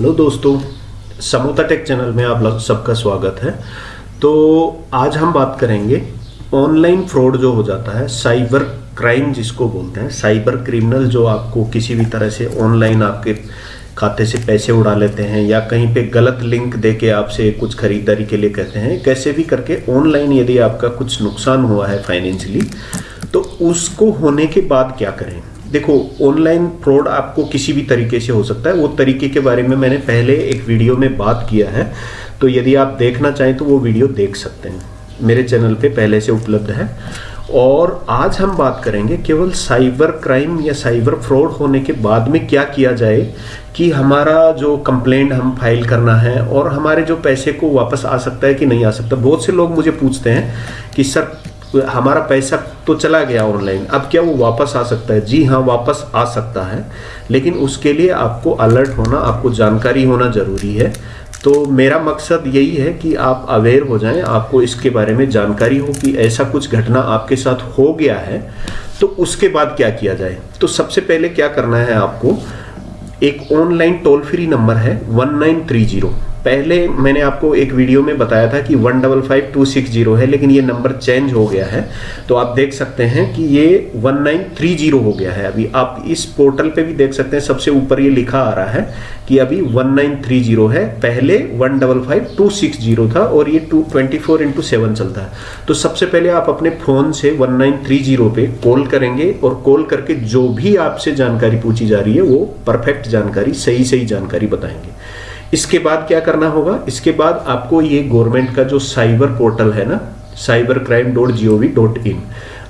Hello दोस्तों समोता take channel में आप सबका स्वागत है। तो आज हम बात करेंगे ऑनलाइन फ्रॉड जो हो जाता है, साइबर क्राइम जिसको बोलते हैं। साइबर क्रिमिनल जो आपको किसी भी तरह से ऑनलाइन आपके खाते से पैसे उड़ा लेते हैं या कहीं पे गलत लिंक दे के आपसे कुछ खरीदारी के लिए कहते हैं, कैसे भी करके ऑनलाइन यदि आपका कुछ नुकसान हुआ है फाइनेंशियली तो उसको होने के बाद क्या करें? देखो ऑनलाइन फ्रॉड आपको किसी भी तरीके से हो सकता है। वो तरीके के बारे में मैंने पहले एक वीडियो में बात किया है। तो यदि आप देखना चाहें तो वो वीडियो देख सकते हैं। मेरे चैनल पे पहले से उपलब्ध है। और आज हम बात करेंगे केवल साइबर क्राइम या साइबर फ्रॉड होने के बाद में क्या किया जाए कि हमारा जो कंप्लेंट हम फ़ाइल करना है और हमारे जो पैसे को वापस आ सकता है कि नहीं आ सकता। बहुत से लोग मुझे पूछते हैं कि, सर हमारा पैसा तो चला गया ऑनलाइन, अब क्या वो वापस आ सकता है? जी हाँ वापस आ सकता है, लेकिन उसके लिए आपको अलर्ट होना, आपको जानकारी होना ज़रूरी है। तो मेरा मकसद यही है कि आप अवेयर हो जाएँ, आपको इसके बारे में जानकारी हो कि ऐसा कुछ घटना आपके साथ हो गया है तो उसके बाद क्या किया जाए? तो सबसे पहले क्या करना है आपको, एक ऑनलाइन टोल फ्री नंबर है वन नाइन थ्री ज़ीरो। पहले मैंने आपको एक वीडियो में बताया था कि one double five two six zero है, लेकिन ये नंबर चेंज हो गया है। तो आप देख सकते हैं कि ये वन नाइन थ्री ज़ीरो हो गया है अभी। आप इस पोर्टल पे भी देख सकते हैं, सबसे ऊपर ये लिखा आ रहा है कि अभी वन नाइन थ्री ज़ीरो है। पहले one double five two six zero था और ये to twenty four into seven चलता है। तो सबसे पहले आप अपने फ़ोन से वन नाइन थ्री ज़ीरो पे कॉल करेंगे और कॉल करके जो भी आपसे जानकारी पूछी जा रही है, वो परफेक्ट जानकारी सही सही जानकारी बताएँगे। इसके बाद क्या करना होगा? इसके बाद आपको ये गवर्नमेंट का जो साइबर पोर्टल है ना cyber crime dot G O V dot in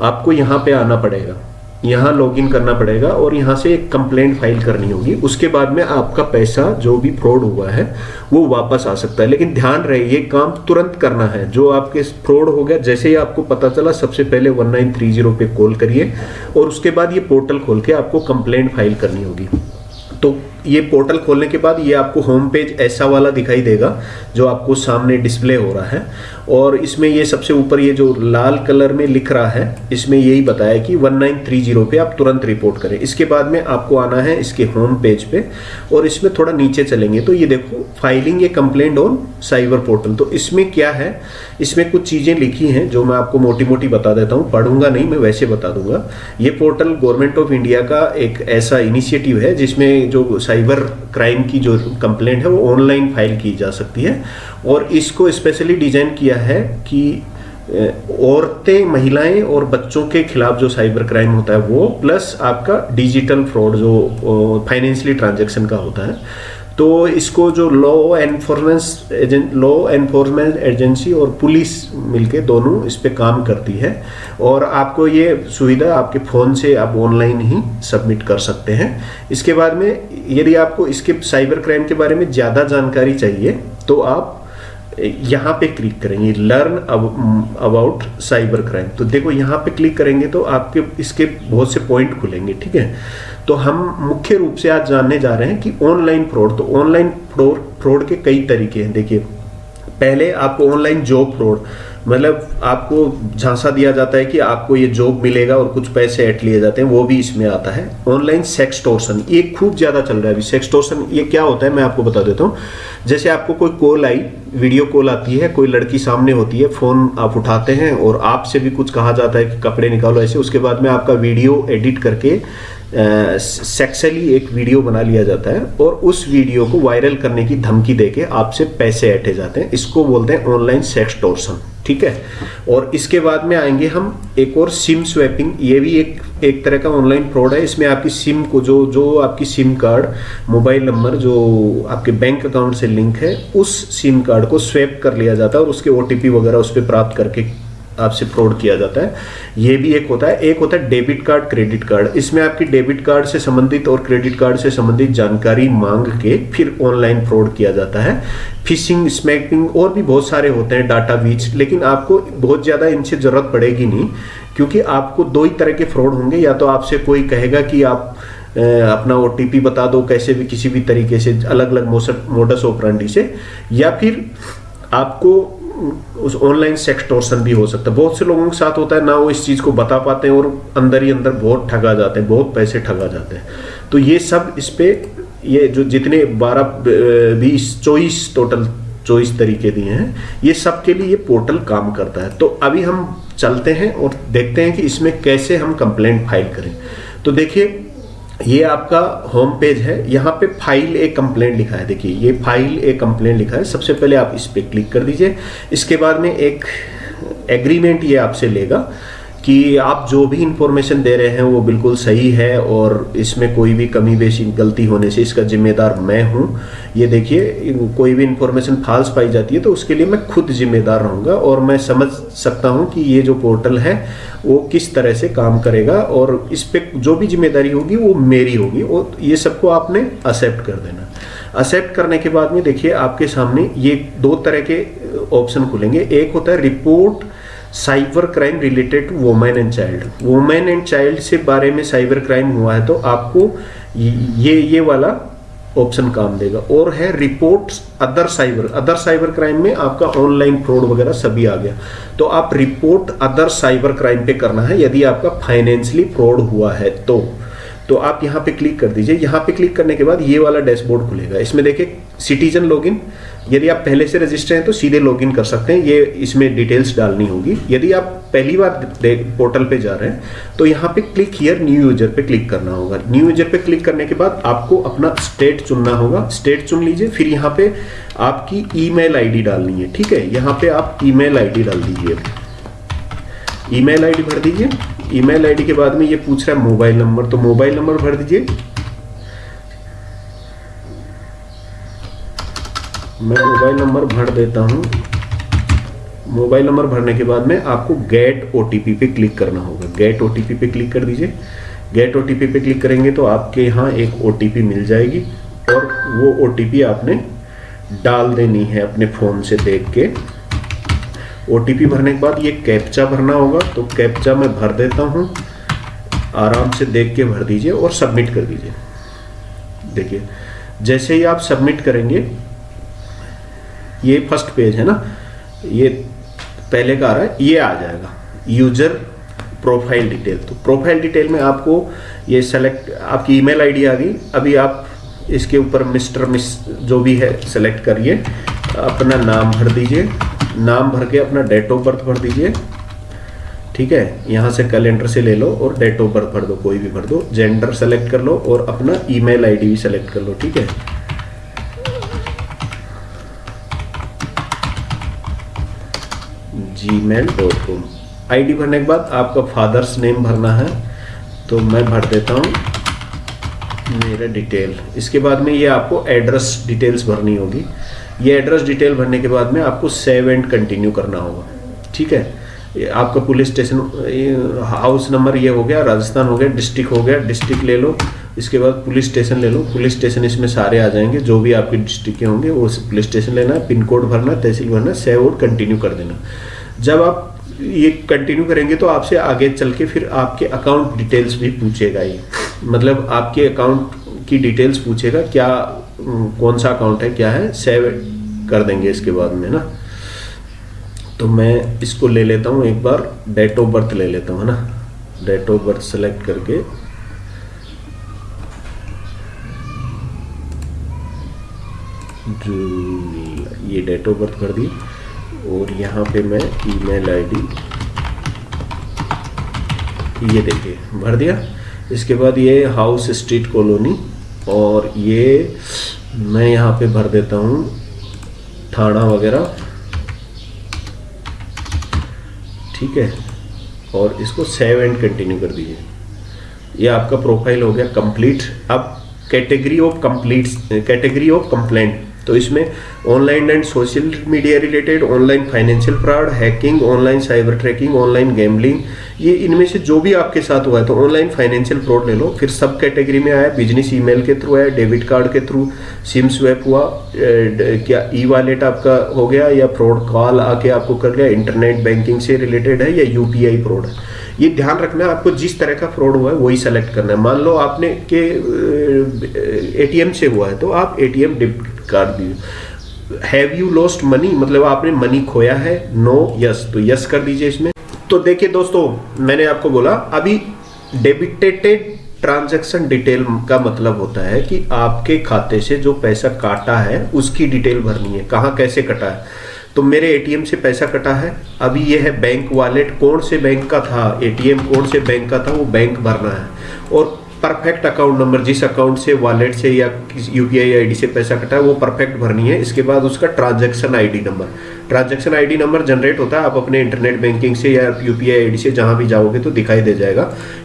आपको यहाँ पे आना पड़ेगा। यहाँ लॉगिन करना पड़ेगा और यहाँ से एक कंप्लेंट फ़ाइल करनी होगी। उसके बाद में आपका पैसा, जो भी फ्रॉड हुआ है, वो वापस आ सकता है। लेकिन ध्यान रहे, ये काम तुरंत करना है। जो आपके फ्रॉड हो गया, जैसे ही आपको पता चला, सबसे पहले 1930 पे कॉल करिए और उसके बाद ये पोर्टल खोल के आपको कंप्लेंट फ़ाइल करनी होगी। तो ये पोर्टल खोलने के बाद ये आपको होम पेज ऐसा वाला दिखाई देगा जो आपको सामने डिस्प्ले हो रहा है। और इसमें ये सबसे ऊपर ये जो लाल कलर में लिख रहा है, इसमें यही बताया कि 1930 पे आप तुरंत रिपोर्ट करें। इसके बाद में आपको आना है इसके होम पेज पे और इसमें थोड़ा नीचे चलेंगे। तो ये देखो filing a complaint on cyber portal तो इसमें क्या है? इसमें कुछ चीज़ें लिखी हैं जो मैं आपको मोटी मोटी बता देता हूँ। पढ़ूँगा नहीं, मैं वैसे बता दूँगा। ये पोर्टल गवर्नमेंट ऑफ़ इंडिया का एक ऐसा इनिशिएटिव है जिसमें जो साइबर क्राइम की जो कंप्लेंट है, वो ऑनलाइन फ़ाइल की जा सकती है। और इसको स्पेशली डिज़ाइन किया है कि औरतें, महिलाएँ और बच्चों के खिलाफ जो साइबर क्राइम होता है वो प्लस आपका डिजिटल फ्रॉड जो फाइनेंशियली ट्रांजेक्शन का होता है। तो इसको जो law enforcement agent law enforcement agency और पुलिस मिलके दोनों इस पर काम करती है और आपको ये सुविधा आपके फ़ोन से आप ऑनलाइन ही सबमिट कर सकते हैं। इसके बाद में यदि आपको इसके साइबर क्राइम के बारे में ज़्यादा जानकारी चाहिए तो आप यहाँ पे क्लिक करेंगे लर्न अबाउट साइबर क्राइम तो देखो, यहाँ पे क्लिक करेंगे तो आपके, इसके बहुत से पॉइंट खुलेंगे, ठीक है? तो हम मुख्य रूप से आज जानने जा रहे हैं कि ऑनलाइन फ्रॉड तो ऑनलाइन फ्रॉड फ्रॉड के कई तरीके हैं। देखिए, पहले आपको ऑनलाइन जॉब फ्रॉड मतलब आपको झांसा दिया जाता है कि आपको ये जॉब मिलेगा और कुछ पैसे ऐट लिए जाते हैं, वो भी इसमें आता है। ऑनलाइन सेक्स टोर्सन ये खूब ज़्यादा चल रहा है अभी। सेक्स टोर्सन ये क्या होता है, मैं आपको बता देता हूँ। जैसे आपको कोई कॉल आई वीडियो कॉल आती है, कोई लड़की सामने होती है फ़ोन आप उठाते हैं और आपसे भी कुछ कहा जाता है कि कपड़े निकालो, ऐसे, उसके बाद में आपका वीडियो एडिट करके सेक्सली एक वीडियो बना लिया जाता है और उस वीडियो को वायरल करने की धमकी देके आपसे पैसे ऐठे जाते हैं। इसको बोलते हैं ऑनलाइन सेक्स टोर्सन ठीक है? और इसके बाद में आएँगे हम एक और सिम स्वैपिंग ये भी एक एक तरह का ऑनलाइन फ्रॉड है। इसमें आपकी सिम को जो जो आपकी सिम कार्ड मोबाइल नंबर जो आपके बैंक अकाउंट से लिंक है, उस सिम कार्ड को स्वैप कर लिया जाता है और उसके ओटीपी वगैरह उस पर प्राप्त करके आपसे फ्रॉड किया जाता है। ये भी एक होता है। एक होता है डेबिट कार्ड क्रेडिट कार्ड इसमें आपकी डेबिट कार्ड से संबंधित और क्रेडिट कार्ड से संबंधित जानकारी मांग के फिर ऑनलाइन फ्रॉड किया जाता है। फिशिंग स्मैकिंग और भी बहुत सारे होते हैं डाटा बीच लेकिन आपको बहुत ज़्यादा इनसे ज़रूरत पड़ेगी नहीं, क्योंकि आपको दो ही तरह के फ्रॉड होंगे। या तो आपसे कोई कहेगा कि आप अपना ओटीपी बता दो कैसे भी, किसी भी तरीके से अलग अलग मोडस ऑपरेंडी से। या फिर आपको उस ऑनलाइन सेक्सटोर्सन भी हो सकता है। बहुत से लोगों के साथ होता है, ना वो इस चीज़ को बता पाते हैं और अंदर ही अंदर बहुत ठगा जाते हैं, बहुत पैसे ठगा जाते हैं। तो ये सब इस पर ये जो जितने बारह बीस, चौबीस टोटल चौबीस तरीके दिए हैं, ये सब के लिए ये पोर्टल काम करता है। तो अभी हम चलते हैं और देखते हैं कि इसमें कैसे हम कंप्लेंट फ़ाइल करें। तो देखिए ये आपका होम पेज है। यहाँ पे फ़ाइल ए कंप्लेंट लिखा है। देखिए, ये फ़ाइल ए कंप्लेंट लिखा है। सबसे पहले आप इस पर क्लिक कर दीजिए। इसके बाद में एक एग्रीमेंट ये आपसे लेगा। कि आप जो भी इंफॉर्मेशन दे रहे हैं, वो बिल्कुल सही है और इसमें कोई भी कमी बेशी, गलती होने से इसका जिम्मेदार मैं हूँ। ये देखिए, कोई भी इंफॉर्मेशन फाल्स पाई जाती है तो उसके लिए मैं खुद जिम्मेदार रहूँगा और मैं समझ सकता हूँ कि ये जो पोर्टल है, वो किस तरह से काम करेगा और इस पर जो भी ज़िम्मेदारी होगी, वो मेरी होगी और ये सबको आपने एक्सेप्ट कर देना। एक्सेप्ट करने के बाद में देखिए, आपके सामने ये दो तरह के ऑप्शन खुलेंगे। एक होता है report cyber crime related to women and child women and child से बारे में साइबर क्राइम हुआ है तो आपको ये ये वाला ऑप्शन काम देगा। और है report other cyber other cyber crime में आपका ऑनलाइन फ्रॉड वगैरह सभी आ गया। तो आप रिपोर्ट अदर साइबर क्राइम पे करना है, यदि आपका फाइनेंशियली फ्रॉड हुआ है तो। तो आप यहाँ पे क्लिक कर दीजिए। यहाँ पे क्लिक करने के बाद ये वाला डैशबोर्ड खुलेगा। इसमें देखिए सिटीजन लॉगिन यदि आप पहले से रजिस्टर हैं तो सीधे लॉगिन कर सकते हैं। ये इसमें डिटेल्स डालनी होगी। यदि आप पहली बार पोर्टल पे जा रहे हैं तो यहाँ पे क्लिक हियर न्यू यूज़र पे क्लिक करना होगा। न्यू यूज़र पे क्लिक करने के बाद आपको अपना स्टेट चुनना होगा। स्टेट चुन लीजिए, फिर यहाँ पे आपकी ईमेल आईडी डालनी है, ठीक है? यहाँ पे आप ईमेल आईडी डाल दीजिए। ईमेल आईडी भर दीजिए। ईमेल आईडी के बाद में ये पूछ रहा है मोबाइल नंबर तो मोबाइल नंबर भर दीजिए। मैं मोबाइल नंबर भर देता हूँ। मोबाइल नंबर भरने के बाद में आपको गेट ओटीपी पे क्लिक करना होगा। गेट ओटीपी पे क्लिक कर दीजिए। गेट ओटीपी पे क्लिक करेंगे तो आपके यहाँ एक ओटीपी मिल जाएगी और वो ओटीपी आपने डाल देनी है अपने फ़ोन से देख के। ओटीपी भरने के बाद ये कैप्चा भरना होगा। तो कैप्चा मैं भर देता हूँ। आराम से देख के भर दीजिए और सबमिट कर दीजिए। देखिए, जैसे ही आप सबमिट करेंगे ये फ़र्स्ट पेज है ना, ये पहले का आ रहा है, ये आ जाएगा यूज़र प्रोफ़ाइल डिटेल तो प्रोफ़ाइल डिटेल में आपको ये सेलेक्ट आपकी ईमेल आईडी आ गई, अभी आप इसके ऊपर मिस्टर मिस जो भी है सेलेक्ट करिए, अपना नाम भर दीजिए, नाम भर के अपना डेट ऑफ़ बर्थ भर दीजिए, ठीक है, यहाँ से कैलेंडर से ले लो और डेट ऑफ़ बर्थ भर दो, कोई भी भर दो जेंडर सेलेक्ट कर लो और अपना ईमेल आईडी भी सेलेक्ट कर लो, ठीक है। जी मेल डॉट कॉम आई भरने के बाद आपका फादर्स नेम भरना है तो मैं भर देता हूँ मेरा डिटेल इसके बाद में ये आपको एड्रेस डिटेल्स भरनी होगी। ये एड्रेस डिटेल भरने के बाद में आपको सेव एंड कंटिन्यू करना होगा। ठीक है? आपका पुलिस स्टेशन हाउस नंबर ये हो गया, राजस्थान हो गया डिस्ट्रिक्ट हो गया डिस्ट्रिक्ट ले लो। इसके बाद पुलिस स्टेशन ले लो। पुलिस स्टेशन इसमें सारे आ जाएँगे, जो भी आपके डिस्ट्रिक्ट के होंगे, वो पुलिस स्टेशन लेना है, पिन कोड भरना तहसील भरना सेव और कंटिन्यू कर देना। जब आप ये कंटिन्यू करेंगे तो आपसे आगे चल के फिर आपके अकाउंट डिटेल्स भी पूछेगा ये मतलब आपके अकाउंट की डिटेल्स पूछेगा, क्या कौन सा अकाउंट है, क्या है सेव कर देंगे इसके बाद में ना। तो मैं इसको ले लेता हूँ, एक बार डेट ऑफ़ बर्थ ले लेता हूँ, है ना। डेट ऑफ़ बर्थ सेलेक्ट करके। ये डेट ऑफ़ बर्थ कर दी और यहाँ पे मैं ईमेल आईडी ये देखिए, भर दिया। इसके बाद ये हाउस स्ट्रीट कॉलोनी और ये मैं यहाँ पे भर देता हूँ थाना वगैरह। ठीक है? और इसको सेव एंड कंटिन्यू कर दीजिए। ये आपका प्रोफ़ाइल हो गया कंप्लीट अब category of complete category of complaint तो इसमें online and social media related online financial fraud hacking online cyber tracking online gambling ये इनमें से जो भी आपके साथ हुआ है तो ऑनलाइन फाइनेंशियल फ्रॉड ले लो फिर सब कैटेगरी में आया बिज़नेस ईमेल के थ्रू आया डेबिट कार्ड के थ्रू सिम स्वैप हुआ क्या ई वॉलेट आपका हो गया या फ्रॉड कॉल आके आपको कर गया इंटरनेट बैंकिंग से रिलेटेड है या यूपीआई फ्रॉड है ये ध्यान रखना है आपको जिस तरह का फ्रॉड हुआ है वही सेलेक्ट करना है मान लो आपने के एटीएम से हुआ है तो आप एटीएम कार्ड दीजिए हैव यू लॉस्ट मनी मतलब आपने मनी खोया है? No no, yes yes. तो यस yes कर दीजिए इसमें। तो देखिए दोस्तों मैंने आपको बोला अभी डेबिटेटेड ट्रांजैक्शन डिटेल का मतलब होता है कि आपके खाते से जो पैसा काटा है उसकी डिटेल भरनी है। कहाँ कैसे कटा है? तो मेरे एटीएम से पैसा कटा है। अभी ये है बैंक वॉलेट कौन से बैंक का था एटीएम कौन से बैंक का था? वो बैंक भरना है। और परफेक्ट अकाउंट नंबर जिस अकाउंट से वॉलेट से या यू पी आई आई से पैसा कटा है, वो परफेक्ट भरनी है। इसके बाद उसका transaction ID number transaction ID number generate होता है, आप अपने इंटरनेट बैंकिंग से या यू पी आई आई से जहाँ भी जाओगे तो दिखाई दे जाएगा,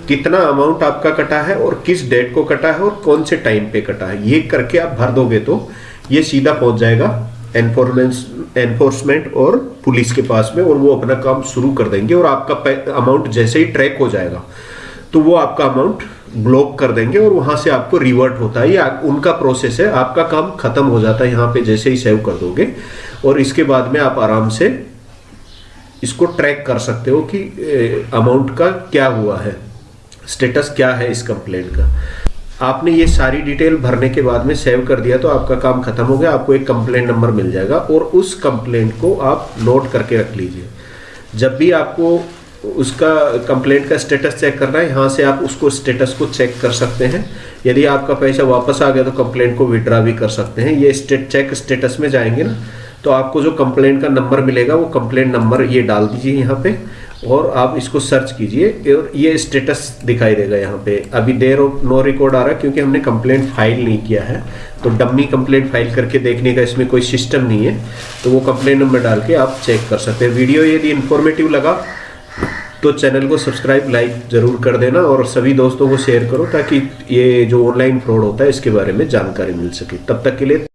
कितना अमाउंट आपका कटा है और किस डेट को कटा है और कौन से टाइम पे कटा है। ये करके आप भर दोगे तो ये सीधा पहुँच जाएगा एनफोर्समेंट एनफोर्समेंट और पुलिस के पास में और वो अपना काम शुरू कर देंगे और आपका अमाउंट जैसे ही ट्रैक हो जाएगा तो वो आपका अमाउंट ब्लॉक कर देंगे और वहाँ से आपको रिवर्ट होता है। या उनका प्रोसेस है। आपका काम खत्म हो जाता है यहाँ पे, जैसे ही सेव कर दोगे। और इसके बाद में आप आराम से इसको ट्रैक कर सकते हो कि अमाउंट का क्या हुआ है। स्टेटस क्या है इस कंप्लेंट का। आपने ये सारी डिटेल भरने के बाद में सेव कर दिया तो आपका काम खत्म हो गया। आपको एक कंप्लेंट नंबर मिल जाएगा और उस कंप्लेंट को आप नोट करके रख लीजिए। जब भी आपको उसका कंप्लेंट का स्टेटस चेक करना है। यहाँ से आप उसको स्टेटस को चेक कर सकते हैं। यदि आपका पैसा वापस आ गया तो कंप्लेंट को विड्रा भी कर सकते हैं। ये स्टेट चेक स्टेटस में जाएँगे ना तो आपको जो कंप्लेंट का नंबर मिलेगा, वो कंप्लेंट नंबर ये डाल दीजिए यहाँ पे और आप इसको सर्च कीजिए और ये स्टेटस दिखाई देगा यहाँ पे। अभी देर ऑफ़ नो रिकॉर्ड आ रहा है क्योंकि हमने कंप्लेंट फ़ाइल नहीं किया है। तो डम्मी कंप्लेंट फ़ाइल करके देखने का इसमें कोई सिस्टम नहीं है। तो वो कंप्लेंट नंबर डाल के आप चेक कर सकते हैं। वीडियो यदि इन्फॉर्मेटिव लगा तो चैनल को सब्सक्राइब, लाइक ज़रूर कर देना और सभी दोस्तों को शेयर करो ताकि ये जो ऑनलाइन फ्रॉड होता है, इसके बारे में जानकारी मिल सके। तब तक के लिए